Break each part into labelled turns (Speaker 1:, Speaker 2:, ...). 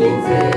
Speaker 1: You.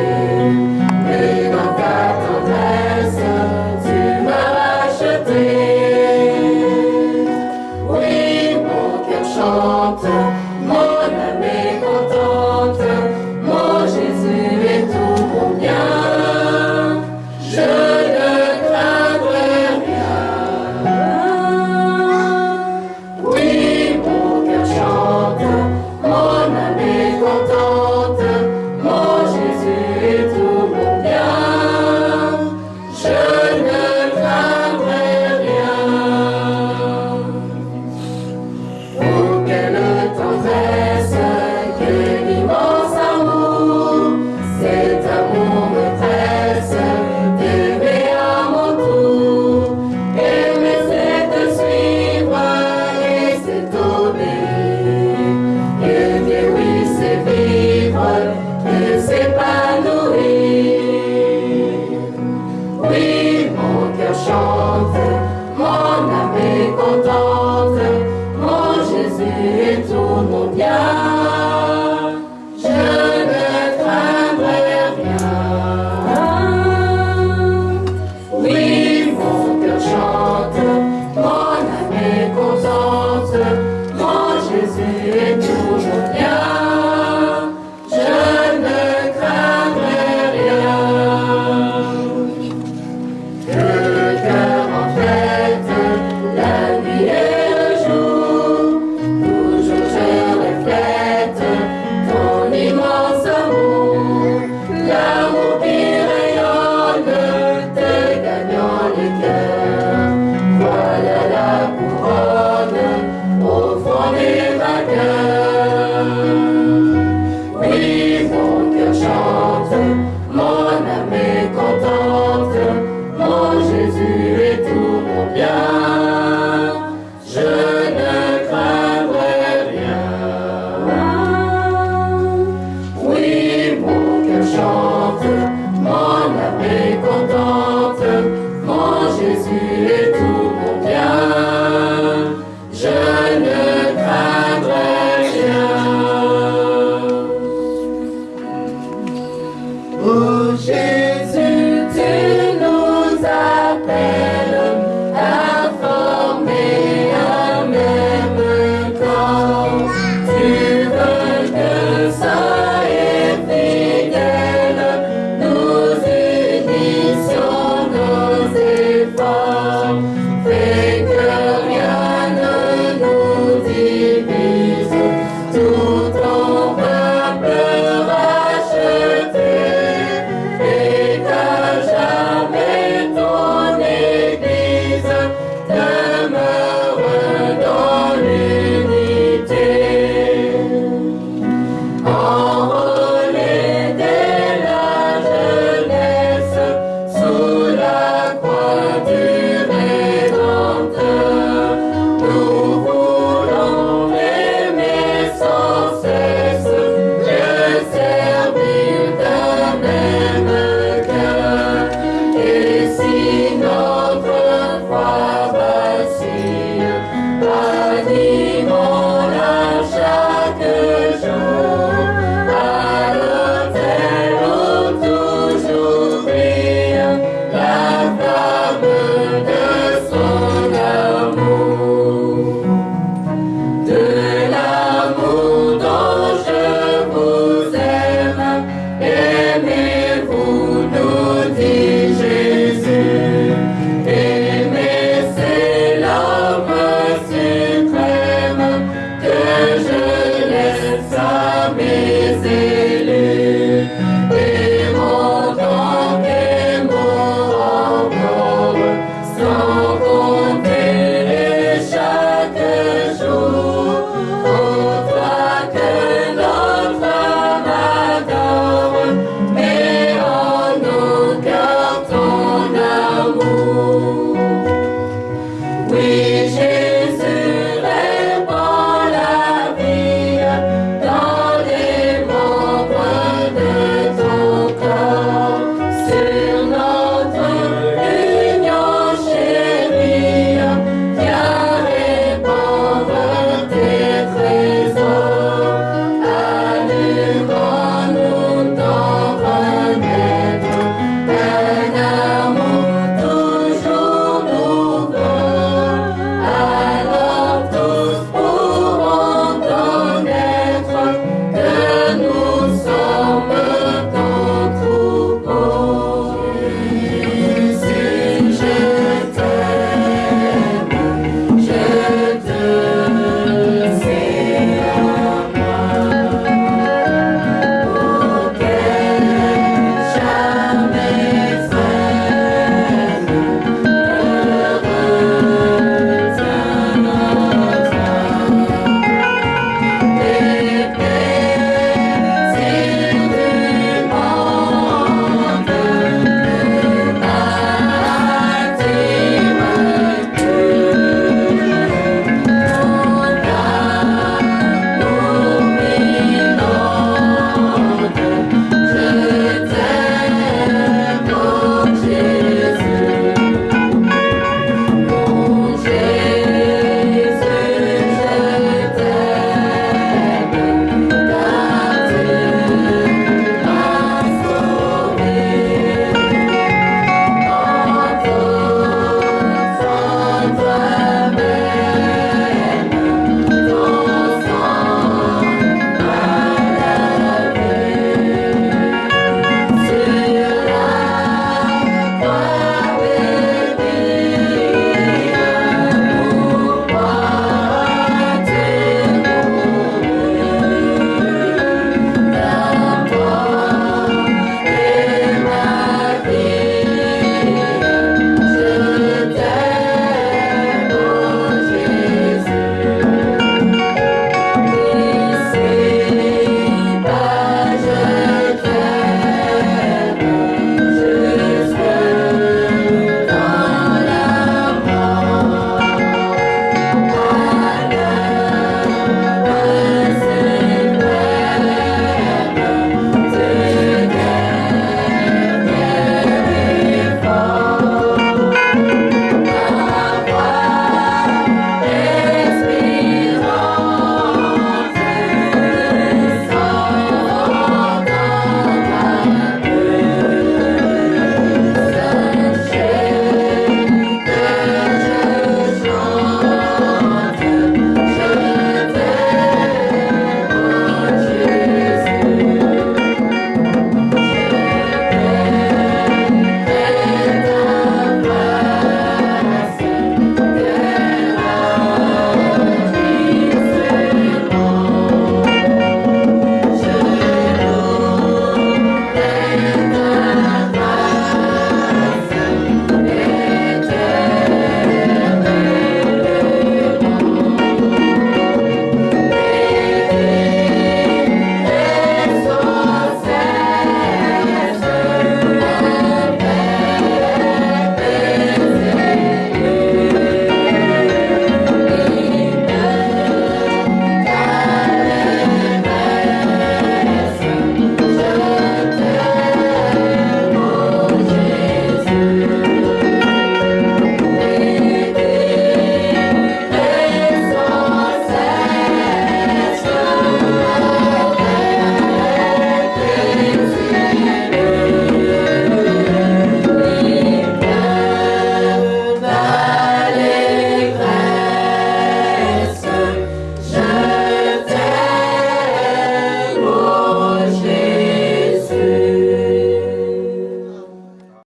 Speaker 1: Amen.